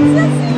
Jesus.